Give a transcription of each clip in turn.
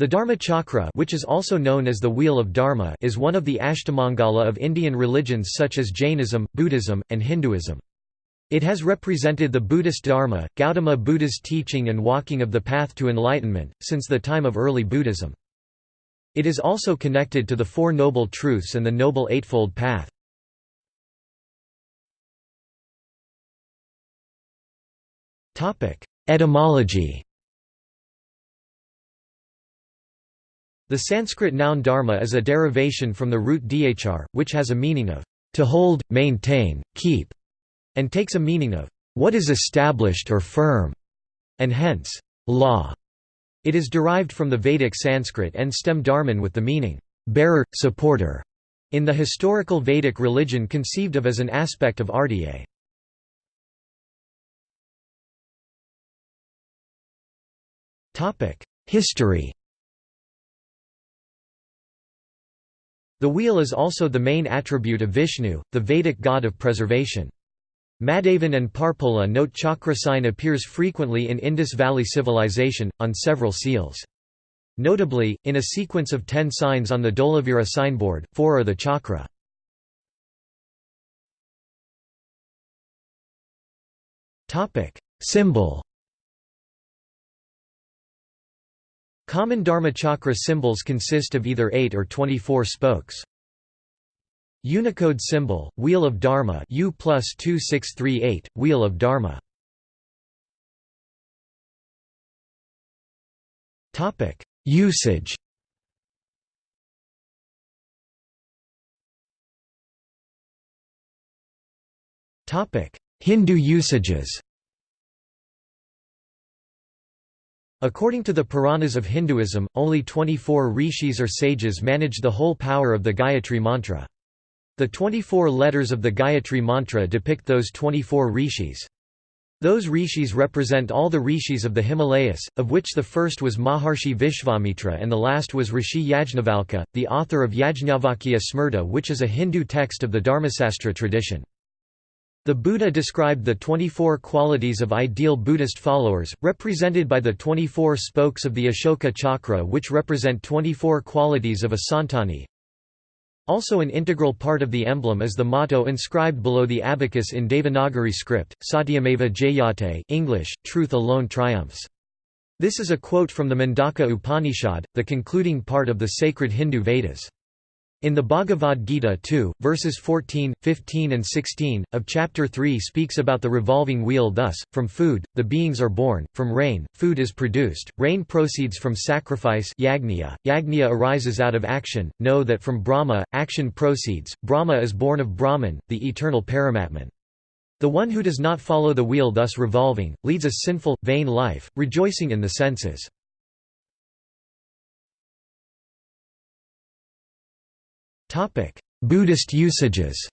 The Dharma Chakra which is also known as the Wheel of Dharma is one of the Ashtamangala of Indian religions such as Jainism, Buddhism, and Hinduism. It has represented the Buddhist Dharma, Gautama Buddha's teaching and walking of the path to enlightenment, since the time of early Buddhism. It is also connected to the Four Noble Truths and the Noble Eightfold Path. Etymology The Sanskrit noun dharma is a derivation from the root dhr, which has a meaning of to hold, maintain, keep, and takes a meaning of what is established or firm, and hence, law. It is derived from the Vedic Sanskrit and stem dharman with the meaning bearer, supporter, in the historical Vedic religion conceived of as an aspect of RDA. History The wheel is also the main attribute of Vishnu, the Vedic god of preservation. Mahadevan and Parpola note chakra sign appears frequently in Indus Valley Civilization, on several seals. Notably, in a sequence of ten signs on the Dholavira signboard, four are the chakra. Symbol Common Dharma chakra symbols consist of either 8 or 24 spokes. Unicode symbol, Wheel of Dharma U plus 2638, Wheel of Dharma. Usage. Hindu usages According to the Puranas of Hinduism, only 24 rishis or sages manage the whole power of the Gayatri mantra. The 24 letters of the Gayatri mantra depict those 24 rishis. Those rishis represent all the rishis of the Himalayas, of which the first was Maharshi Vishvamitra and the last was Rishi Yajnavalkya, the author of Yajnavalkya Smriti which is a Hindu text of the Dharmasastra tradition. The Buddha described the 24 qualities of ideal Buddhist followers, represented by the 24 spokes of the Ashoka chakra which represent 24 qualities of a Santani. Also an integral part of the emblem is the motto inscribed below the abacus in Devanagari script, Satyameva Jayate English, Truth alone triumphs. This is a quote from the Mundaka Upanishad, the concluding part of the sacred Hindu Vedas. In the Bhagavad Gita 2, verses 14, 15 and 16, of chapter 3 speaks about the revolving wheel thus, from food, the beings are born, from rain, food is produced, rain proceeds from sacrifice yagniya, yagniya arises out of action, know that from Brahma, action proceeds, Brahma is born of Brahman, the eternal Paramatman. The one who does not follow the wheel thus revolving, leads a sinful, vain life, rejoicing in the senses. Buddhist usages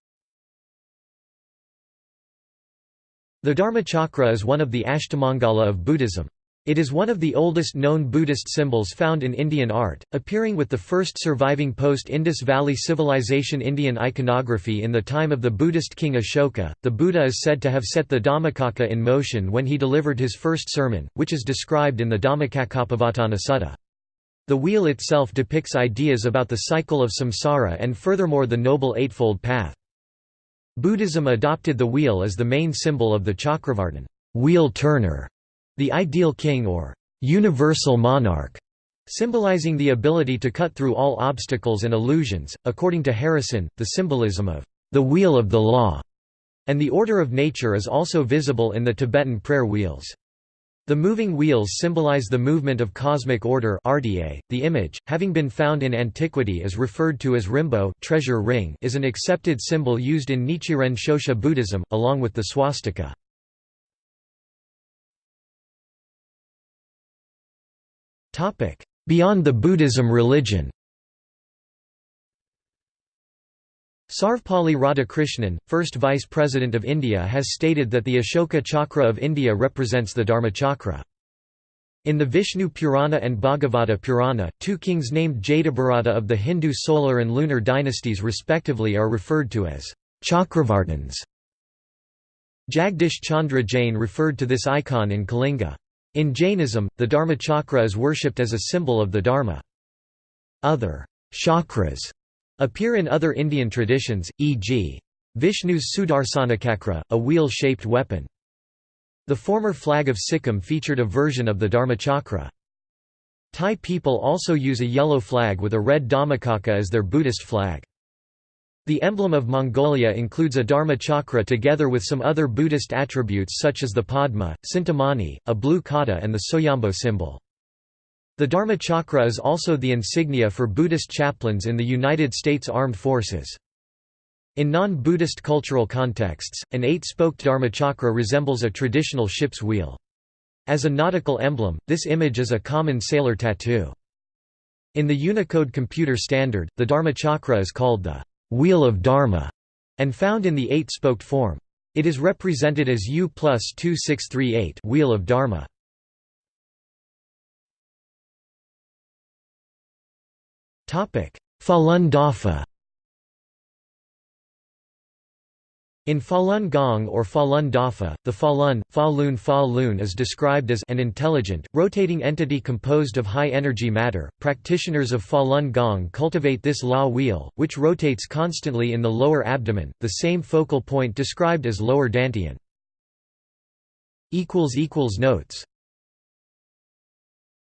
The Dharmachakra is one of the Ashtamangala of Buddhism. It is one of the oldest known Buddhist symbols found in Indian art, appearing with the first surviving post-Indus Valley Civilization Indian iconography in the time of the Buddhist king Ashoka. The Buddha is said to have set the Dhammacakka in motion when he delivered his first sermon, which is described in the Dhammacakkappavattana Sutta. The wheel itself depicts ideas about the cycle of samsara and furthermore the Noble Eightfold Path. Buddhism adopted the wheel as the main symbol of the Chakravartin wheel turner, the ideal king or universal monarch, symbolizing the ability to cut through all obstacles and illusions. According to Harrison, the symbolism of the wheel of the law and the order of nature is also visible in the Tibetan prayer wheels. The moving wheels symbolize the movement of cosmic order RDA. .The image, having been found in antiquity is referred to as rimbo treasure ring is an accepted symbol used in Nichiren Shoshu Buddhism, along with the swastika. Beyond the Buddhism religion Sarvepalli Radhakrishnan, first Vice President of India has stated that the Ashoka Chakra of India represents the Dharma Chakra. In the Vishnu Purana and Bhagavata Purana, two kings named Jadabharata of the Hindu solar and lunar dynasties respectively are referred to as Chakravartins. Jagdish Chandra Jain referred to this icon in Kalinga. In Jainism, the Dharma Chakra is worshipped as a symbol of the Dharma. Other chakras appear in other Indian traditions, e.g. Vishnu's Sudarsanachakra, a wheel-shaped weapon. The former flag of Sikkim featured a version of the Dharmachakra. Thai people also use a yellow flag with a red Dhammacakka as their Buddhist flag. The emblem of Mongolia includes a Dharma chakra together with some other Buddhist attributes such as the Padma, Cintamani, a blue khata and the Soyombo symbol. The Dharma chakra is also the insignia for Buddhist chaplains in the United States Armed Forces. In non-Buddhist cultural contexts, an eight-spoked dharmachakra resembles a traditional ship's wheel. As a nautical emblem, this image is a common sailor tattoo. In the Unicode computer standard, the dharmachakra is called the wheel of Dharma, and found in the eight-spoked form. It is represented as U plus 2638 wheel of Dharma. Falun Dafa In Falun Gong or Falun Dafa, the Falun, Falun Fa Lun is described as an intelligent, rotating entity composed of high-energy matter. Practitioners of Falun Gong cultivate this Law wheel, which rotates constantly in the lower abdomen, the same focal point described as lower dantian. Notes